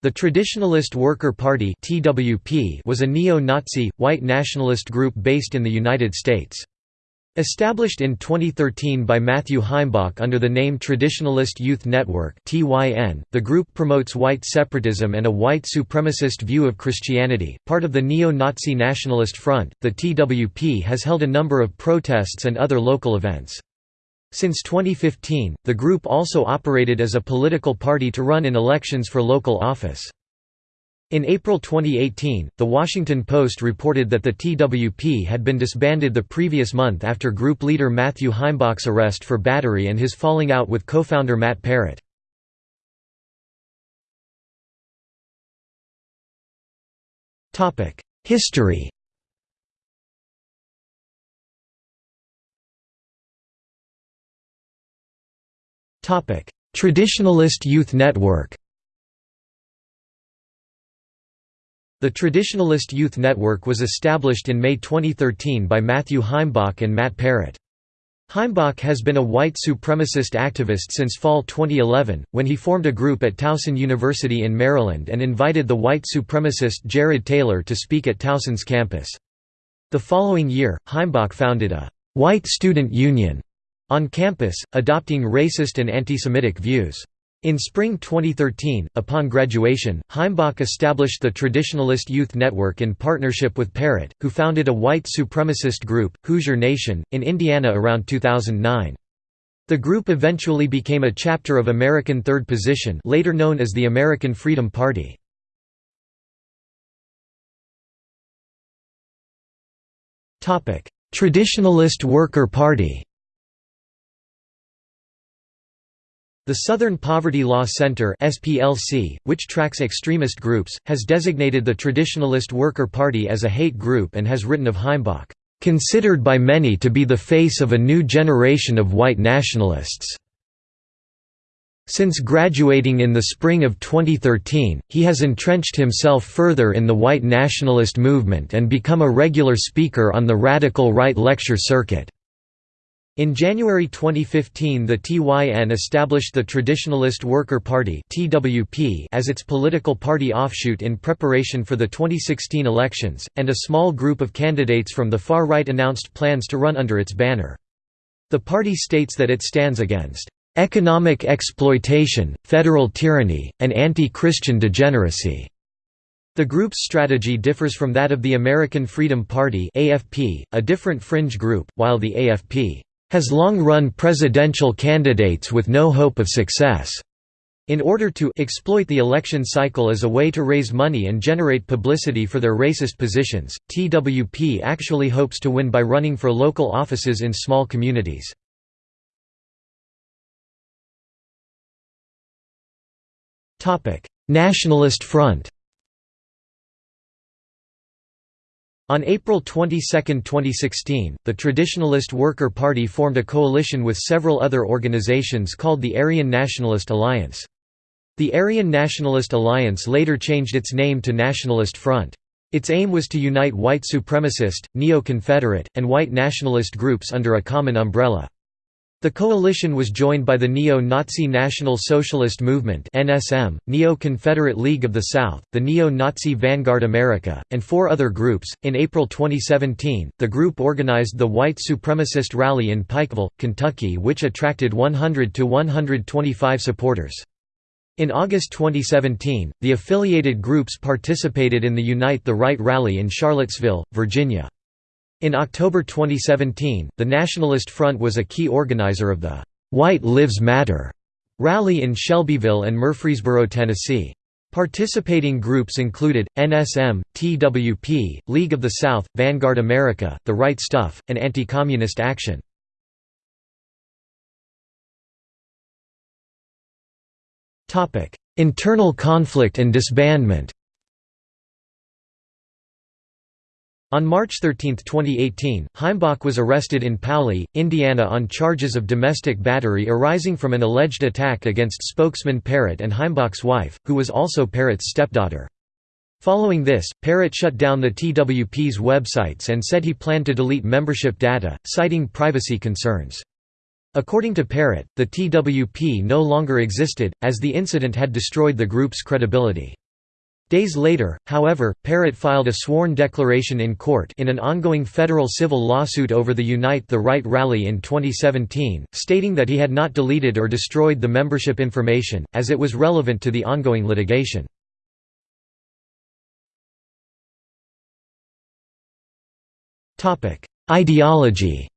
The Traditionalist Worker Party was a neo-Nazi, white nationalist group based in the United States. Established in 2013 by Matthew Heimbach under the name Traditionalist Youth Network the group promotes white separatism and a white supremacist view of Christianity. Part of the Neo-Nazi Nationalist Front, the TWP has held a number of protests and other local events. Since 2015, the group also operated as a political party to run in elections for local office. In April 2018, The Washington Post reported that the TWP had been disbanded the previous month after group leader Matthew Heimbach's arrest for battery and his falling out with co-founder Matt Parrott. History Traditionalist Youth Network The Traditionalist Youth Network was established in May 2013 by Matthew Heimbach and Matt Parrott. Heimbach has been a white supremacist activist since fall 2011, when he formed a group at Towson University in Maryland and invited the white supremacist Jared Taylor to speak at Towson's campus. The following year, Heimbach founded a «white student union» on campus, adopting racist and anti-Semitic views. In spring 2013, upon graduation, Heimbach established the Traditionalist Youth Network in partnership with Parrott, who founded a white supremacist group, Hoosier Nation, in Indiana around 2009. The group eventually became a chapter of American Third Position later known as the American Freedom Party. Traditionalist Worker Party The Southern Poverty Law Center (SPLC), which tracks extremist groups, has designated the Traditionalist Worker Party as a hate group and has written of Heimbach, "considered by many to be the face of a new generation of white nationalists." Since graduating in the spring of 2013, he has entrenched himself further in the white nationalist movement and become a regular speaker on the radical right lecture circuit. In January 2015 the TYN established the Traditionalist Worker Party as its political party offshoot in preparation for the 2016 elections, and a small group of candidates from the far right announced plans to run under its banner. The party states that it stands against "...economic exploitation, federal tyranny, and anti-Christian degeneracy." The group's strategy differs from that of the American Freedom Party AFP, a different fringe group, while the AFP has long run presidential candidates with no hope of success. In order to exploit the election cycle as a way to raise money and generate publicity for their racist positions, TWP actually hopes to win by running for local offices in small communities. Nationalist Front On April 22, 2016, the Traditionalist Worker Party formed a coalition with several other organizations called the Aryan Nationalist Alliance. The Aryan Nationalist Alliance later changed its name to Nationalist Front. Its aim was to unite white supremacist, neo-Confederate, and white nationalist groups under a common umbrella. The coalition was joined by the Neo-Nazi National Socialist Movement (NSM), Neo-Confederate League of the South, the Neo-Nazi Vanguard America, and four other groups. In April 2017, the group organized the White Supremacist Rally in Pikeville, Kentucky, which attracted 100 to 125 supporters. In August 2017, the affiliated groups participated in the Unite the Right rally in Charlottesville, Virginia. In October 2017, the Nationalist Front was a key organizer of the "'White Lives Matter' rally in Shelbyville and Murfreesboro, Tennessee. Participating groups included, NSM, TWP, League of the South, Vanguard America, The Right Stuff, and Anti-Communist Action. Internal conflict and disbandment On March 13, 2018, Heimbach was arrested in Paoli, Indiana on charges of domestic battery arising from an alleged attack against spokesman Parrott and Heimbach's wife, who was also Parrott's stepdaughter. Following this, Parrott shut down the TWP's websites and said he planned to delete membership data, citing privacy concerns. According to Parrott, the TWP no longer existed, as the incident had destroyed the group's credibility. Days later, however, Parrott filed a sworn declaration in court in an ongoing federal civil lawsuit over the Unite the Right rally in 2017, stating that he had not deleted or destroyed the membership information, as it was relevant to the ongoing litigation. Ideology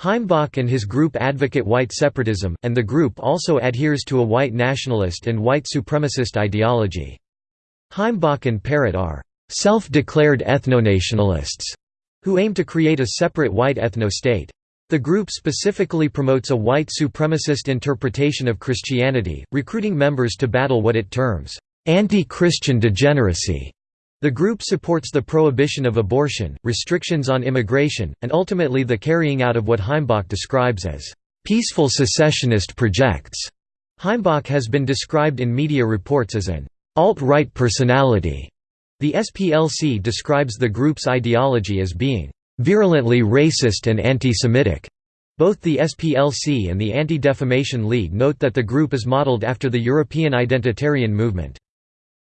Heimbach and his group advocate white separatism, and the group also adheres to a white nationalist and white supremacist ideology. Heimbach and Parrott are self-declared ethnonationalists who aim to create a separate white ethno-state. The group specifically promotes a white supremacist interpretation of Christianity, recruiting members to battle what it terms, "...anti-Christian degeneracy." The group supports the prohibition of abortion, restrictions on immigration, and ultimately the carrying out of what Heimbach describes as peaceful secessionist projects. Heimbach has been described in media reports as an alt-right personality. The SPLC describes the group's ideology as being virulently racist and anti-Semitic. Both the SPLC and the Anti-Defamation League note that the group is modeled after the European identitarian movement.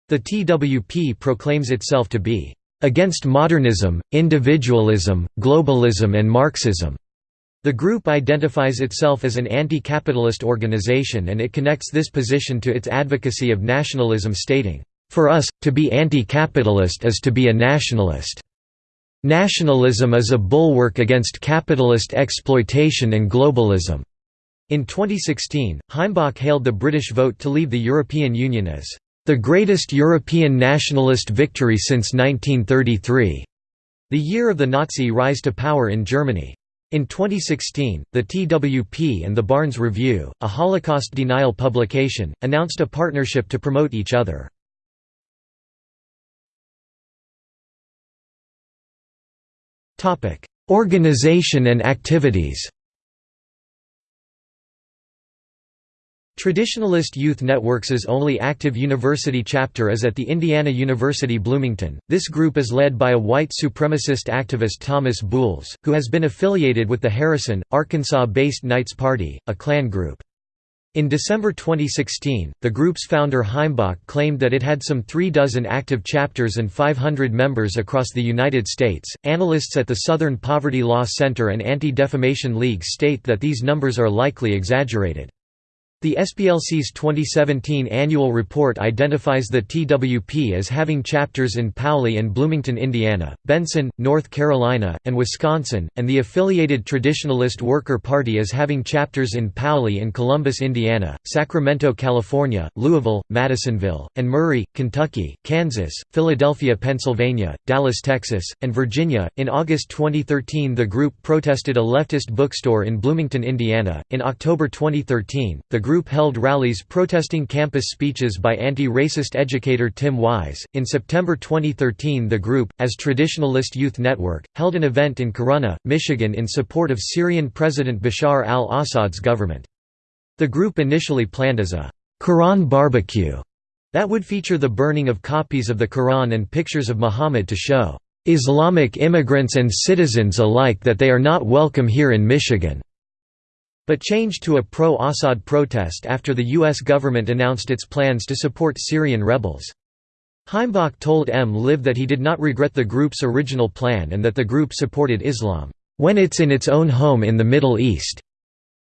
The TWP proclaims itself to be against modernism, individualism, globalism and Marxism. The group identifies itself as an anti-capitalist organization and it connects this position to its advocacy of nationalism stating, "...for us, to be anti-capitalist is to be a nationalist. Nationalism is a bulwark against capitalist exploitation and globalism." In 2016, Heimbach hailed the British vote to leave the European Union as the greatest European nationalist victory since 1933. The year of the Nazi rise to power in Germany. In 2016, the TWP and the Barnes Review, a Holocaust denial publication, announced a partnership to promote each other. Organization and activities Traditionalist Youth Networks' only active university chapter is at the Indiana University Bloomington. This group is led by a white supremacist activist Thomas Buhls, who has been affiliated with the Harrison, Arkansas-based Knights Party, a Klan group. In December 2016, the group's founder Heimbach claimed that it had some three dozen active chapters and 500 members across the United States. Analysts at the Southern Poverty Law Center and Anti-Defamation League state that these numbers are likely exaggerated. The SPLC's 2017 annual report identifies the TWP as having chapters in Paoli and Bloomington, Indiana, Benson, North Carolina, and Wisconsin, and the affiliated Traditionalist Worker Party as having chapters in Paoli and Columbus, Indiana, Sacramento, California, Louisville, Madisonville, and Murray, Kentucky, Kansas, Philadelphia, Pennsylvania, Dallas, Texas, and Virginia. In August 2013, the group protested a leftist bookstore in Bloomington, Indiana. In October 2013, the group group held rallies protesting campus speeches by anti-racist educator Tim Wise. In September 2013, the group, as Traditionalist Youth Network, held an event in Corunna, Michigan in support of Syrian President Bashar al-Assad's government. The group initially planned as a Quran barbecue that would feature the burning of copies of the Quran and pictures of Muhammad to show Islamic immigrants and citizens alike that they are not welcome here in Michigan but changed to a pro-Assad protest after the U.S. government announced its plans to support Syrian rebels. Heimbach told MLive that he did not regret the group's original plan and that the group supported Islam, "...when it's in its own home in the Middle East."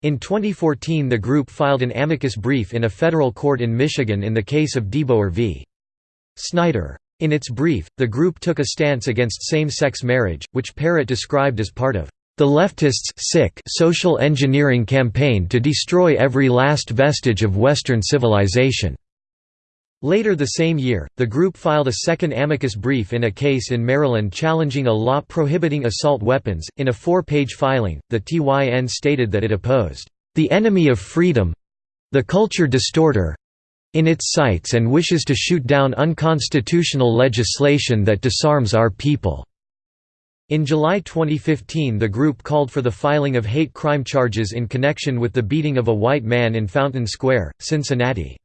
In 2014 the group filed an amicus brief in a federal court in Michigan in the case of DeBoer v. Snyder. In its brief, the group took a stance against same-sex marriage, which Parrott described as part of the leftists' sick social engineering campaign to destroy every last vestige of Western civilization. Later the same year, the group filed a second amicus brief in a case in Maryland challenging a law prohibiting assault weapons. In a four page filing, the TYN stated that it opposed the enemy of freedom the culture distorter in its sights and wishes to shoot down unconstitutional legislation that disarms our people. In July 2015 the group called for the filing of hate crime charges in connection with the beating of a white man in Fountain Square, Cincinnati.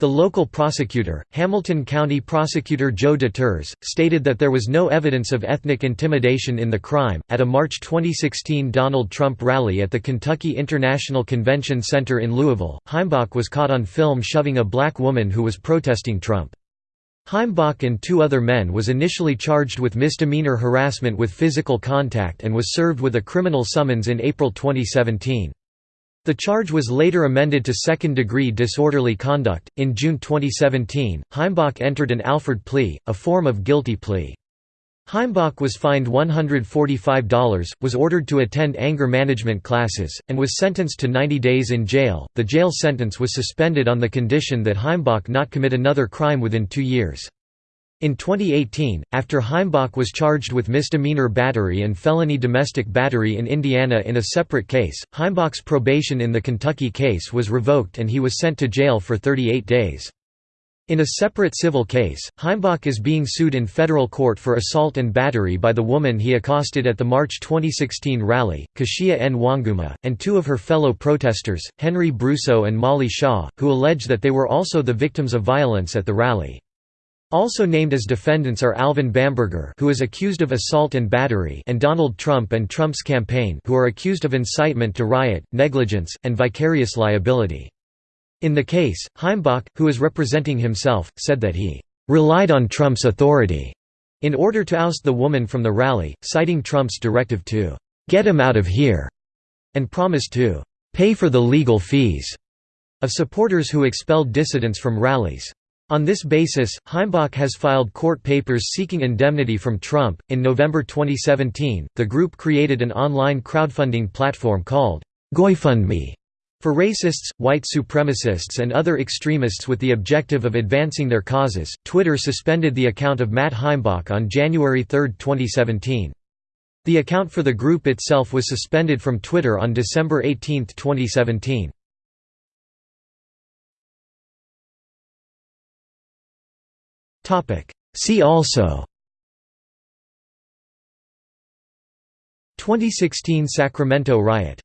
The local prosecutor, Hamilton County Prosecutor Joe Deters, stated that there was no evidence of ethnic intimidation in the crime. At a March 2016 Donald Trump rally at the Kentucky International Convention Center in Louisville, Heimbach was caught on film shoving a black woman who was protesting Trump. Heimbach and two other men was initially charged with misdemeanor harassment with physical contact and was served with a criminal summons in April 2017. The charge was later amended to second-degree disorderly conduct. In June 2017, Heimbach entered an Alford plea, a form of guilty plea. Heimbach was fined $145, was ordered to attend anger management classes, and was sentenced to 90 days in jail. The jail sentence was suspended on the condition that Heimbach not commit another crime within two years. In 2018, after Heimbach was charged with misdemeanor battery and felony domestic battery in Indiana in a separate case, Heimbach's probation in the Kentucky case was revoked and he was sent to jail for 38 days. In a separate civil case, Heimbach is being sued in federal court for assault and battery by the woman he accosted at the March 2016 rally, Kashiya Nwanguma, and two of her fellow protesters, Henry Brousseau and Molly Shaw, who allege that they were also the victims of violence at the rally. Also named as defendants are Alvin Bamberger who is accused of assault and battery and Donald Trump and Trump's campaign who are accused of incitement to riot, negligence, and vicarious liability. In the case, Heimbach, who is representing himself, said that he «relied on Trump's authority» in order to oust the woman from the rally, citing Trump's directive to «get him out of here» and promised to «pay for the legal fees» of supporters who expelled dissidents from rallies. On this basis, Heimbach has filed court papers seeking indemnity from Trump. In November 2017, the group created an online crowdfunding platform called GoFundMe for racists, white supremacists, and other extremists with the objective of advancing their causes. Twitter suspended the account of Matt Heimbach on January 3, 2017. The account for the group itself was suspended from Twitter on December 18, 2017. See also 2016 Sacramento riot